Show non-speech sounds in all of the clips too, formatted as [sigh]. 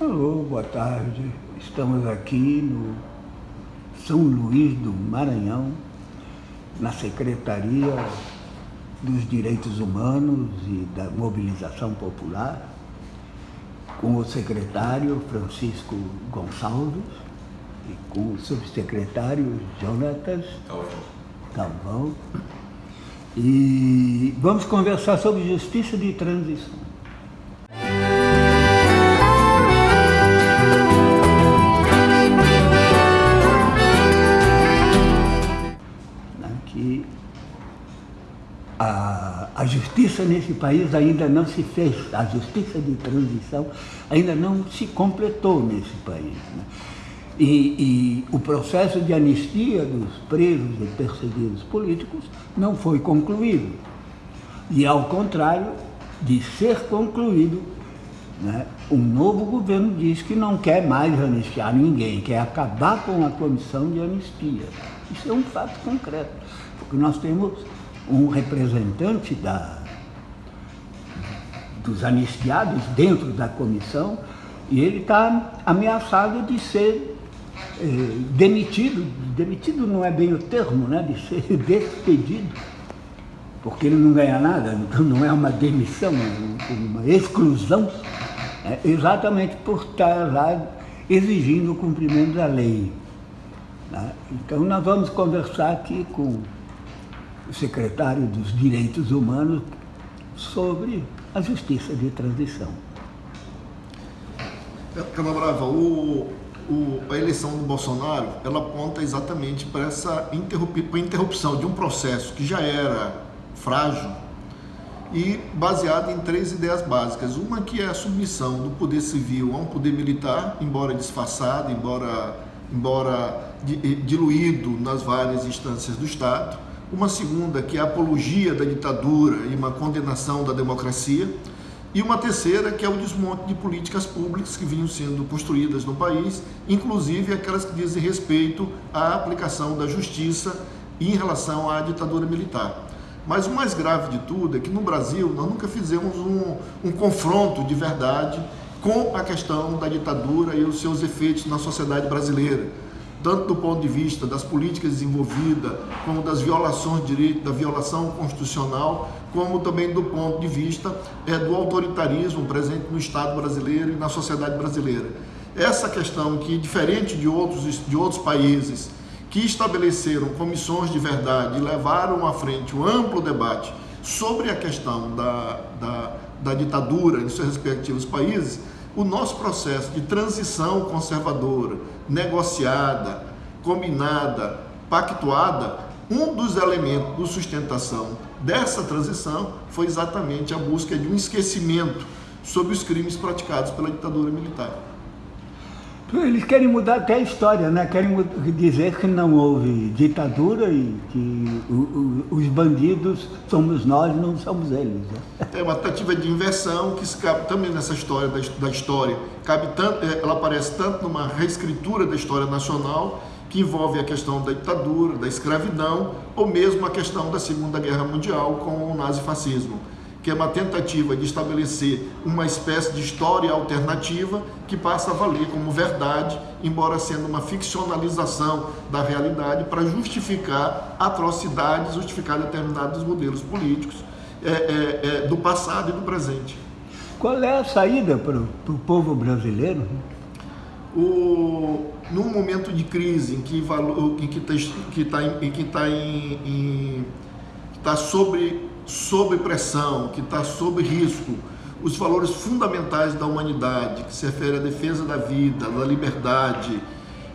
Alô, boa tarde. Estamos aqui no São Luís do Maranhão, na Secretaria dos Direitos Humanos e da Mobilização Popular, com o secretário Francisco Gonçalves e com o subsecretário Jonatas Calvão. E vamos conversar sobre justiça de transição. A, justiça nesse país ainda não se fez, a justiça de transição ainda não se completou nesse país. Né? E, e, o processo de anistia dos presos e perseguidos políticos não foi concluído. E, ao contrário de ser concluído, né, um novo governo diz que não quer mais anistiar ninguém, quer acabar com a comissão de anistia. Isso é um fato concreto, porque nós temos um representante da, dos anistiados dentro da comissão e ele está ameaçado de ser eh, demitido. Demitido não é bem o termo, né? de ser [laughs] despedido, porque ele não ganha nada, então não é uma demissão, é uma exclusão, é exatamente por estar lá exigindo o cumprimento da lei. Né? Então nós vamos conversar aqui com secretário dos Direitos Humanos sobre a justiça de transição. Canabrava, o, o, a eleição do Bolsonaro, ela aponta exatamente para essa interrupção de um processo que já era frágil e baseado em três ideias básicas. Uma que é a submissão do poder civil a um poder militar, embora disfarçado, embora, embora diluído nas várias instâncias do Estado uma segunda que é a apologia da ditadura e uma condenação da democracia, e uma terceira que é o desmonte de políticas públicas que vinham sendo construídas no país, inclusive aquelas que dizem respeito à aplicação da justiça em relação à ditadura militar. Mas o mais grave de tudo é que no Brasil nós nunca fizemos um, um confronto de verdade com a questão da ditadura e os seus efeitos na sociedade brasileira tanto do ponto de vista das políticas desenvolvidas, como das violações de direito, da violação constitucional, como também do ponto de vista é, do autoritarismo presente no Estado brasileiro e na sociedade brasileira. Essa questão que, diferente de outros, de outros países que estabeleceram comissões de verdade e levaram à frente um amplo debate sobre a questão da, da, da ditadura em seus respectivos países, o nosso processo de transição conservadora, negociada, combinada, pactuada, um dos elementos de sustentação dessa transição foi exatamente a busca de um esquecimento sobre os crimes praticados pela ditadura militar. Eles querem mudar até a história, né? querem dizer que não houve ditadura e que os bandidos somos nós, não somos eles. Né? É uma tentativa de inversão que cabe também nessa história da, da história. Cabe tanto, é, ela aparece tanto numa reescritura da história nacional, que envolve a questão da ditadura, da escravidão, ou mesmo a questão da Segunda Guerra Mundial com o nazifascismo que é uma tentativa de estabelecer uma espécie de história alternativa que passa a valer como verdade, embora sendo uma ficcionalização da realidade para justificar atrocidades, justificar determinados modelos políticos é, é, é, do passado e do presente. Qual é a saída para o povo brasileiro? O, num momento de crise em que está em, em, que tá em, em, tá sobre sob pressão, que está sob risco, os valores fundamentais da humanidade, que se refere à defesa da vida, da liberdade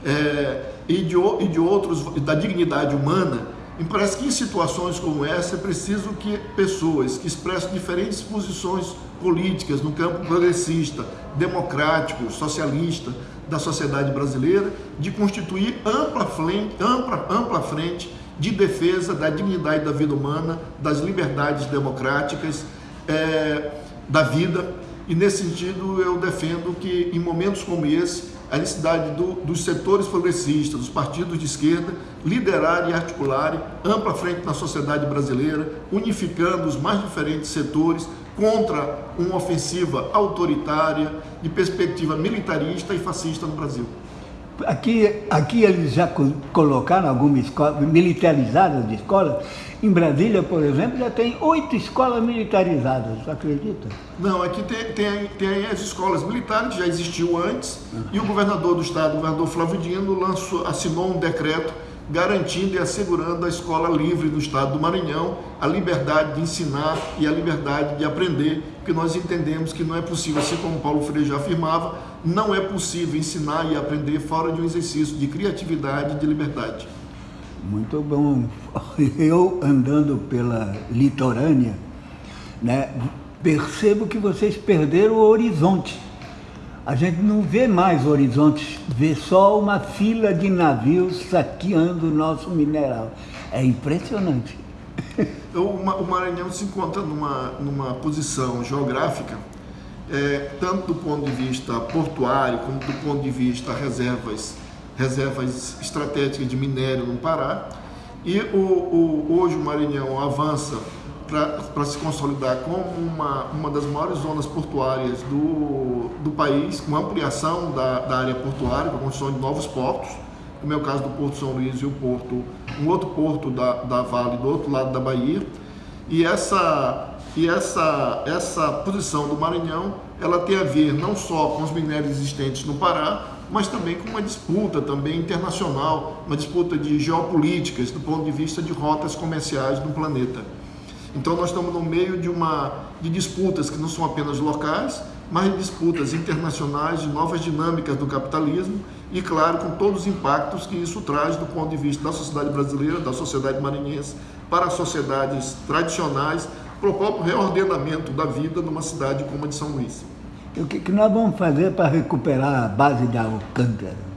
é, e, de, e de outros, da dignidade humana, me parece que em situações como essa é preciso que pessoas que expressam diferentes posições políticas no campo progressista, democrático, socialista da sociedade brasileira, de constituir ampla frente, ampla, ampla frente de defesa da dignidade da vida humana, das liberdades democráticas, é, da vida. E nesse sentido eu defendo que em momentos como esse, a necessidade do, dos setores progressistas, dos partidos de esquerda, liderarem e articularem ampla frente na sociedade brasileira, unificando os mais diferentes setores, contra uma ofensiva autoritária, de perspectiva militarista e fascista no Brasil. Aqui, aqui eles já colocaram algumas escolas militarizadas de escolas. Em Brasília, por exemplo, já tem oito escolas militarizadas, acredita? Não, aqui tem, tem, tem as escolas militares, já existiu antes, uhum. e o governador do estado, o governador Flávio Dino, lançou, assinou um decreto garantindo e assegurando a escola livre do Estado do Maranhão, a liberdade de ensinar e a liberdade de aprender, porque nós entendemos que não é possível, assim como Paulo Freire já afirmava, não é possível ensinar e aprender fora de um exercício de criatividade e de liberdade. Muito bom. [laughs] Eu andando pela litorânea, né, percebo que vocês perderam o horizonte a gente não vê mais horizontes, vê só uma fila de navios saqueando o nosso mineral. É impressionante. [laughs] o Maranhão se encontra numa, numa posição geográfica, é, tanto do ponto de vista portuário, como do ponto de vista reservas, reservas estratégicas de minério no Pará. E o, o, hoje o Maranhão avança para se consolidar como uma, uma das maiores zonas portuárias do, do país, com ampliação da, da área portuária, com a construção de novos portos, no meu caso do Porto São Luís e o porto, um outro porto da, da Vale do outro lado da Bahia. E essa, e essa, essa posição do Maranhão, ela tem a ver não só com os minérios existentes no Pará, mas também com uma disputa também internacional, uma disputa de geopolíticas do ponto de vista de rotas comerciais no planeta. Então nós estamos no meio de uma de disputas que não são apenas locais, mas disputas internacionais de novas dinâmicas do capitalismo e claro com todos os impactos que isso traz do ponto de vista da sociedade brasileira, da sociedade maranhense para as sociedades tradicionais, para o próprio reordenamento da vida numa cidade como a de São Luís. O que, que nós vamos fazer para recuperar a base da Alcântara?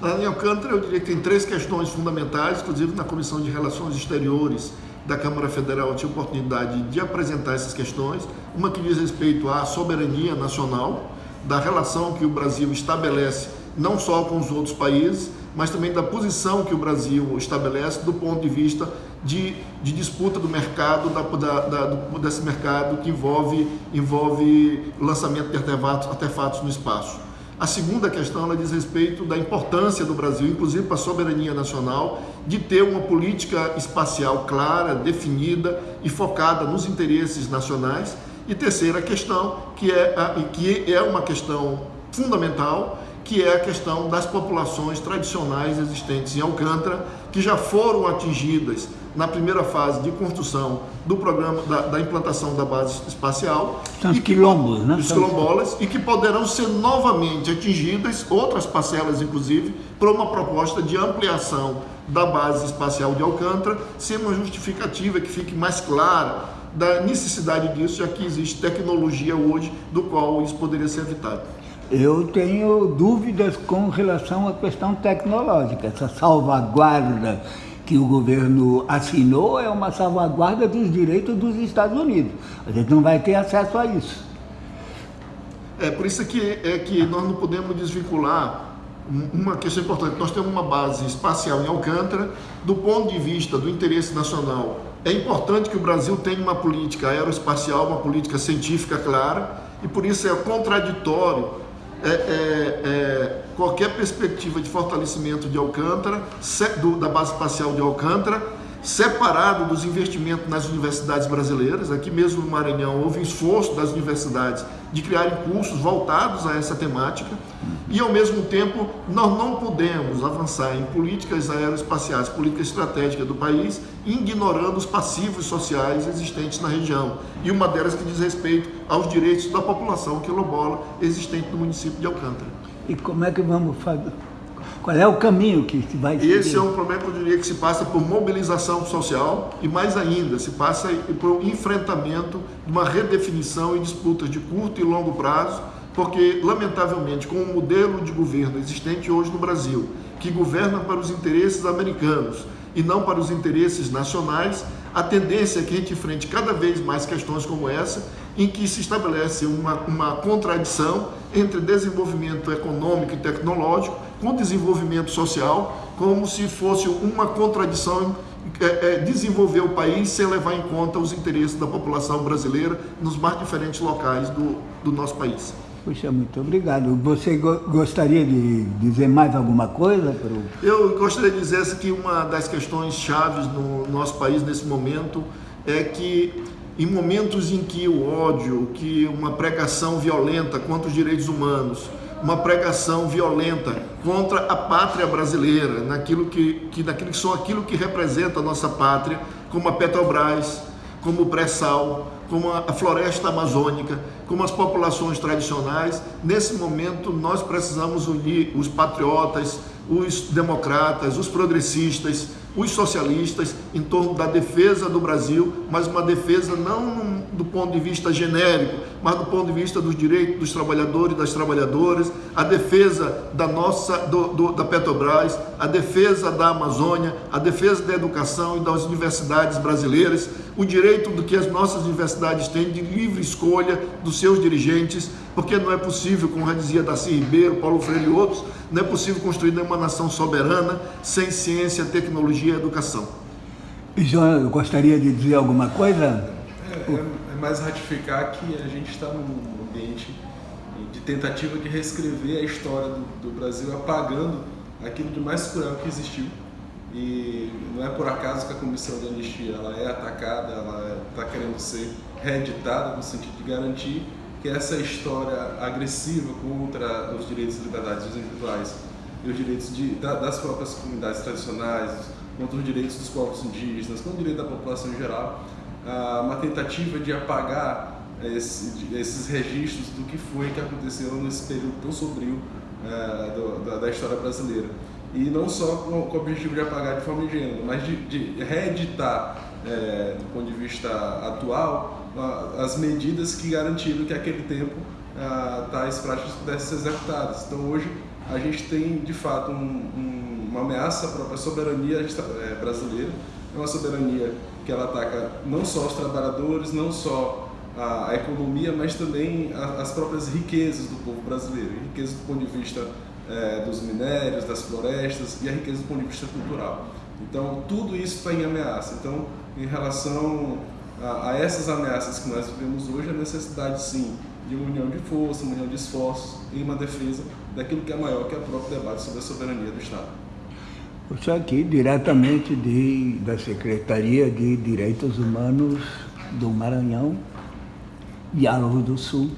Na Alcântara, eu diria que tem três questões fundamentais, inclusive na Comissão de Relações Exteriores da Câmara Federal tive oportunidade de apresentar essas questões, uma que diz respeito à soberania nacional, da relação que o Brasil estabelece não só com os outros países, mas também da posição que o Brasil estabelece do ponto de vista de, de disputa do mercado, da, da, da, desse mercado que envolve, envolve lançamento de artefatos, artefatos no espaço. A segunda questão ela diz respeito da importância do Brasil, inclusive para a soberania nacional, de ter uma política espacial clara, definida e focada nos interesses nacionais. E terceira questão, que é, a, que é uma questão fundamental, que é a questão das populações tradicionais existentes em Alcântara, que já foram atingidas na primeira fase de construção do programa da, da implantação da base espacial. São os quilombos, né? Os quilombolas, e que poderão ser novamente atingidas, outras parcelas inclusive, por uma proposta de ampliação da base espacial de Alcântara, sendo uma justificativa que fique mais clara da necessidade disso, já que existe tecnologia hoje do qual isso poderia ser evitado. Eu tenho dúvidas com relação à questão tecnológica, essa salvaguarda que o governo assinou é uma salvaguarda dos direitos dos Estados Unidos. A gente não vai ter acesso a isso. É por isso que, é que nós não podemos desvincular uma questão importante. Nós temos uma base espacial em Alcântara, do ponto de vista do interesse nacional. É importante que o Brasil tenha uma política aeroespacial, uma política científica clara, e por isso é contraditório é, é, é, qualquer perspectiva de fortalecimento de Alcântara, da base espacial de Alcântara, separado dos investimentos nas universidades brasileiras. Aqui mesmo no Maranhão houve um esforço das universidades de criarem cursos voltados a essa temática e, ao mesmo tempo, nós não podemos avançar em políticas aeroespaciais, política estratégica do país, ignorando os passivos sociais existentes na região. E uma delas que diz respeito aos direitos da população quilombola existente no município de Alcântara. E como é que vamos fazer? Qual é o caminho que se vai seguir? Esse é um problema que eu diria que se passa por mobilização social e mais ainda, se passa por enfrentamento de uma redefinição e disputas de curto e longo prazo, porque lamentavelmente com o modelo de governo existente hoje no Brasil, que governa para os interesses americanos e não para os interesses nacionais, a tendência é que a gente enfrente cada vez mais questões como essa, em que se estabelece uma, uma contradição entre desenvolvimento econômico e tecnológico com desenvolvimento social, como se fosse uma contradição é, é, desenvolver o país sem levar em conta os interesses da população brasileira nos mais diferentes locais do, do nosso país. Puxa, muito obrigado. Você go gostaria de dizer mais alguma coisa? Pro... Eu gostaria de dizer que uma das questões chaves no nosso país nesse momento é que em momentos em que o ódio, que uma pregação violenta contra os direitos humanos, uma pregação violenta contra a pátria brasileira, naquilo que, que, naquilo que são aquilo que representa a nossa pátria, como a Petrobras, como o pré-sal, como a floresta amazônica, como as populações tradicionais. Nesse momento, nós precisamos unir os patriotas, os democratas, os progressistas, os socialistas em torno da defesa do Brasil, mas uma defesa não do ponto de vista genérico, mas do ponto de vista dos direitos dos trabalhadores e das trabalhadoras, a defesa da nossa do, do, da Petrobras, a defesa da Amazônia, a defesa da educação e das universidades brasileiras, o direito do que as nossas universidades têm de livre escolha dos seus dirigentes, porque não é possível, como já dizia Darcy Ribeiro, Paulo Freire e outros, não é possível construir nenhuma nação soberana sem ciência, tecnologia e educação. João, eu gostaria de dizer alguma coisa? É, é, é mais ratificar que a gente está num ambiente de tentativa de reescrever a história do, do Brasil, apagando aquilo de mais cruel que existiu. E não é por acaso que a comissão de anistia ela é atacada, ela está querendo ser reeditada no sentido de garantir que essa história agressiva contra os direitos e liberdades individuais e os direitos de, das próprias comunidades tradicionais, contra os direitos dos povos indígenas, contra o direito da população em geral, uma tentativa de apagar esse, esses registros do que foi que aconteceu nesse período tão sombrio é, do, da, da, história brasileira. E não só com, com o objetivo de apagar de forma ingênua, mas de, de reeditar, é, do ponto de vista atual, as medidas que garantiram que aquele tempo tais práticas pudessem ser executadas. Então hoje a gente tem de fato um, um, uma ameaça à própria soberania é, brasileira, é uma soberania que ela ataca não só os trabalhadores, não só a, a economia, mas também a, as próprias riquezas do povo brasileiro, riquezas do ponto de vista é, dos minérios, das florestas e a riqueza do ponto de vista cultural. Então tudo isso está em ameaça. Então, em relação a, a, essas ameaças que nós vivemos hoje, a necessidade sim de uma união de força, uma união de esforços e uma defesa daquilo que é maior, que é o próprio debate sobre a soberania do Estado. Isso aqui diretamente de, da Secretaria de Direitos Humanos do Maranhão, Diálogo do Sul.